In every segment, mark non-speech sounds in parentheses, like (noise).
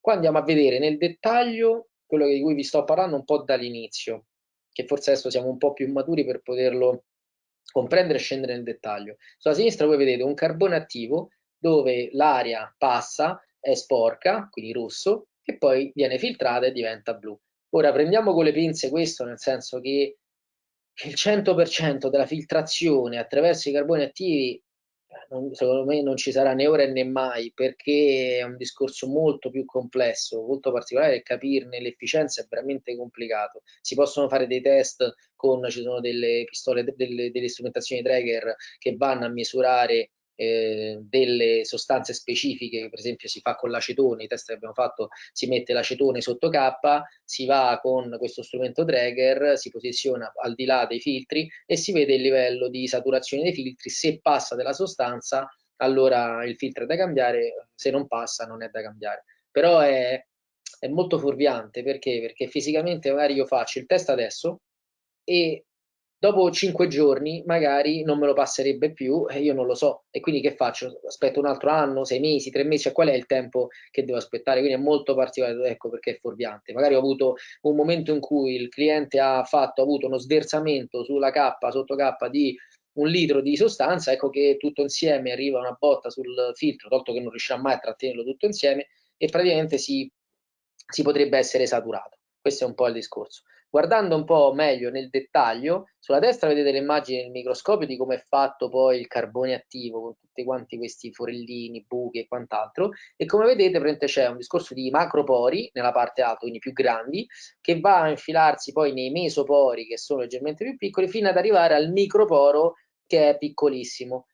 Qua andiamo a vedere nel dettaglio quello di cui vi sto parlando un po' dall'inizio, che forse adesso siamo un po' più maturi per poterlo comprendere e scendere nel dettaglio. Sulla sinistra voi vedete un carbone attivo dove l'aria passa, è sporca, quindi rosso, e poi viene filtrata e diventa blu. Ora prendiamo con le pinze questo, nel senso che il 100% della filtrazione attraverso i carboni attivi non, secondo me non ci sarà né ora né mai perché è un discorso molto più complesso, molto particolare e capirne l'efficienza è veramente complicato. Si possono fare dei test con, ci sono delle pistole, delle, delle strumentazioni Traeger che vanno a misurare eh, delle sostanze specifiche, per esempio si fa con l'acetone, i test che abbiamo fatto si mette l'acetone sotto K, si va con questo strumento Traeger, si posiziona al di là dei filtri e si vede il livello di saturazione dei filtri, se passa della sostanza allora il filtro è da cambiare, se non passa non è da cambiare. Però è, è molto fuorviante perché? Perché fisicamente magari io faccio il test adesso e dopo cinque giorni magari non me lo passerebbe più e io non lo so e quindi che faccio? Aspetto un altro anno, sei mesi, tre mesi, cioè qual è il tempo che devo aspettare? Quindi è molto particolare, ecco perché è fuorviante. Magari ho avuto un momento in cui il cliente ha fatto, ha avuto uno sversamento sulla K, sotto K di un litro di sostanza, ecco che tutto insieme arriva una botta sul filtro, tolto che non riuscirà mai a trattenerlo tutto insieme e praticamente si, si potrebbe essere saturato. Questo è un po' il discorso. Guardando un po' meglio nel dettaglio, sulla destra vedete le immagini del microscopio di come è fatto poi il carbone attivo con tutti quanti questi forellini, buchi e quant'altro e come vedete c'è un discorso di macropori nella parte alta, quindi più grandi, che va a infilarsi poi nei mesopori che sono leggermente più piccoli fino ad arrivare al microporo che è piccolissimo.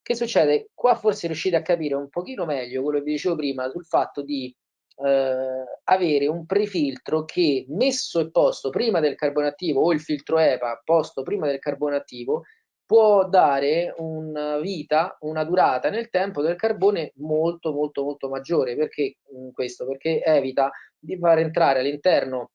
Che succede? Qua forse riuscite a capire un pochino meglio quello che vi dicevo prima sul fatto di eh, avere un prefiltro che messo e posto prima del carbone attivo o il filtro EPA posto prima del carbone attivo può dare una vita, una durata nel tempo del carbone molto molto molto maggiore. Perché questo? Perché evita di far entrare all'interno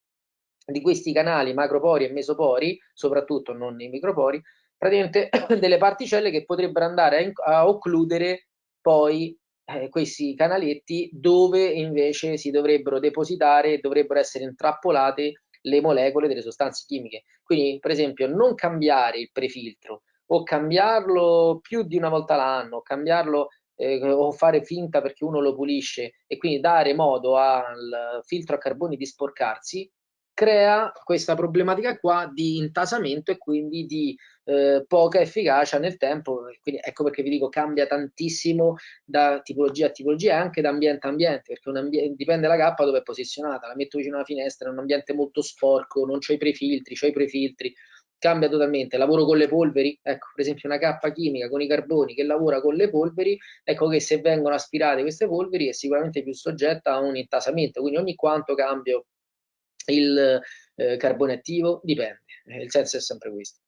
di questi canali macropori e mesopori, soprattutto non nei micropori, praticamente (coughs) delle particelle che potrebbero andare a, a occludere poi eh, questi canaletti dove invece si dovrebbero depositare e dovrebbero essere intrappolate le molecole delle sostanze chimiche. Quindi, per esempio, non cambiare il prefiltro o cambiarlo più di una volta l'anno, cambiarlo eh, o fare finta perché uno lo pulisce e quindi dare modo al filtro a carboni di sporcarsi, crea questa problematica qua di intasamento e quindi di eh, poca efficacia nel tempo. Quindi ecco perché vi dico cambia tantissimo da tipologia a tipologia e anche da ambiente a ambiente, perché ambiente, dipende la cappa dove è posizionata. La metto vicino alla finestra, è un ambiente molto sporco, non c'ho i prefiltri, c'ho i prefiltri cambia totalmente. Lavoro con le polveri, ecco, per esempio una cappa chimica con i carboni che lavora con le polveri, ecco che se vengono aspirate queste polveri è sicuramente più soggetta a un intasamento, quindi ogni quanto cambio il eh, carbone attivo? Dipende, eh, il senso è sempre questo.